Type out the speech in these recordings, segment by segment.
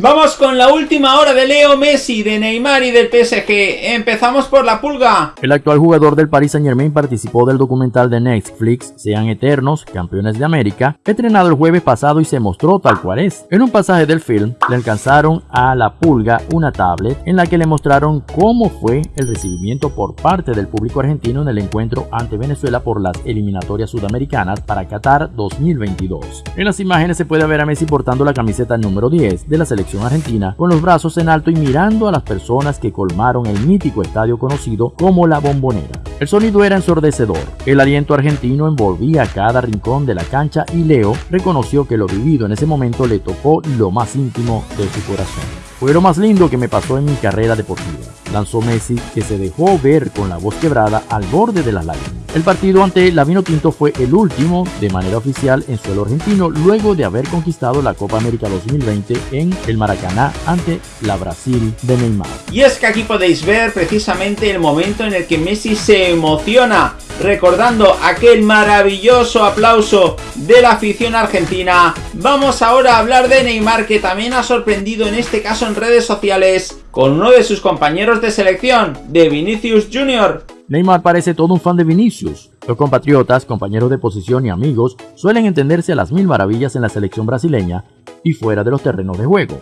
Vamos con la última hora de Leo Messi, de Neymar y del PSG. Empezamos por la pulga. El actual jugador del Paris Saint Germain participó del documental de Netflix Sean Eternos, Campeones de América, estrenado el jueves pasado y se mostró tal cual es. En un pasaje del film le alcanzaron a la pulga una tablet en la que le mostraron cómo fue el recibimiento por parte del público argentino en el encuentro ante Venezuela por las eliminatorias sudamericanas para Qatar 2022. En las imágenes se puede ver a Messi portando la camiseta número 10 de la selección argentina con los brazos en alto y mirando a las personas que colmaron el mítico estadio conocido como La Bombonera. El sonido era ensordecedor, el aliento argentino envolvía cada rincón de la cancha y Leo reconoció que lo vivido en ese momento le tocó lo más íntimo de su corazón. Fue lo más lindo que me pasó en mi carrera deportiva, lanzó Messi que se dejó ver con la voz quebrada al borde de las lágrimas. El partido ante la Tinto fue el último de manera oficial en suelo argentino luego de haber conquistado la Copa América 2020 en el Maracaná ante la Brasil de Neymar. Y es que aquí podéis ver precisamente el momento en el que Messi se emociona recordando aquel maravilloso aplauso de la afición argentina. Vamos ahora a hablar de Neymar que también ha sorprendido en este caso en redes sociales con uno de sus compañeros de selección, de Vinicius Jr. Neymar parece todo un fan de Vinicius. Los compatriotas, compañeros de posición y amigos suelen entenderse a las mil maravillas en la selección brasileña y fuera de los terrenos de juego.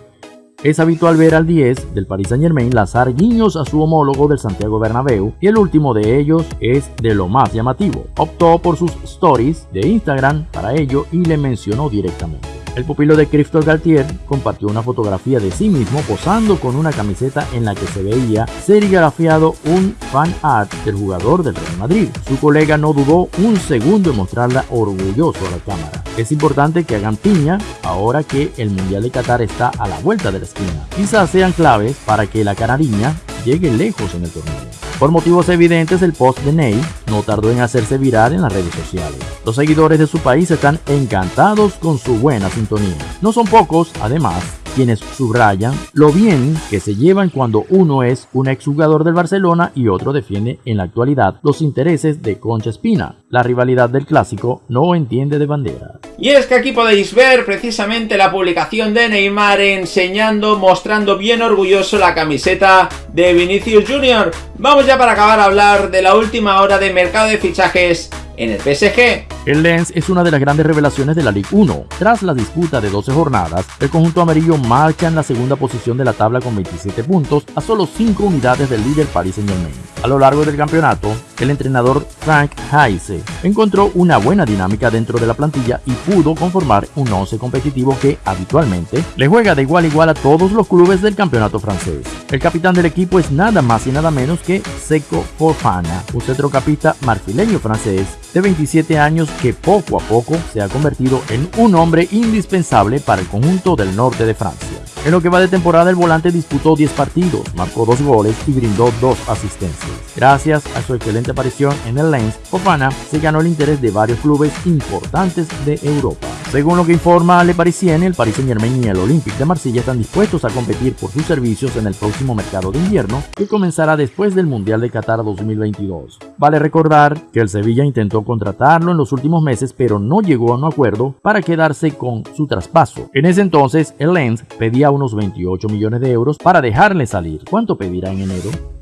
Es habitual ver al 10 del Paris Saint Germain lanzar guiños a su homólogo del Santiago Bernabéu y el último de ellos es de lo más llamativo. Optó por sus stories de Instagram para ello y le mencionó directamente. El pupilo de Christophe Galtier compartió una fotografía de sí mismo posando con una camiseta en la que se veía serigrafiado un fan art del jugador del Real Madrid. Su colega no dudó un segundo en mostrarla orgulloso a la cámara. Es importante que hagan piña ahora que el Mundial de Qatar está a la vuelta de la esquina. Quizás sean claves para que la canariña llegue lejos en el torneo. Por motivos evidentes, el post de Ney no tardó en hacerse viral en las redes sociales. Los seguidores de su país están encantados con su buena sintonía. No son pocos, además, quienes subrayan lo bien que se llevan cuando uno es un exjugador del Barcelona y otro defiende en la actualidad los intereses de Concha Espina. La rivalidad del clásico no entiende de bandera. Y es que aquí podéis ver precisamente la publicación de Neymar enseñando, mostrando bien orgulloso la camiseta de Vinicius Jr. Vamos ya para acabar a hablar de la última hora de mercado de fichajes en el PSG. El Lens es una de las grandes revelaciones de la Ligue 1. Tras la disputa de 12 jornadas, el conjunto amarillo marcha en la segunda posición de la tabla con 27 puntos a solo 5 unidades del líder Paris Saint Germain. A lo largo del campeonato, el entrenador Frank Heise encontró una buena dinámica dentro de la plantilla y pudo conformar un 11 competitivo que habitualmente le juega de igual a igual a todos los clubes del campeonato francés. El capitán del equipo es nada más y nada menos que Seco Fofana, un centrocampista marfileño francés de 27 años que poco a poco se ha convertido en un hombre indispensable para el conjunto del norte de Francia. En lo que va de temporada, el volante disputó 10 partidos, marcó 2 goles y brindó 2 asistencias. Gracias a su excelente aparición en el Lens, Fofana se ganó el interés de varios clubes importantes de Europa. Según lo que informa Le Parisien, el Paris Saint Germain y el Olympique de Marsella están dispuestos a competir por sus servicios en el próximo mercado de invierno, que comenzará después del Mundial de Qatar 2022. Vale recordar que el Sevilla intentó contratarlo en los últimos meses, pero no llegó a un acuerdo para quedarse con su traspaso. En ese entonces, el Lens pedía unos 28 millones de euros para dejarle salir. ¿Cuánto pedirá en enero?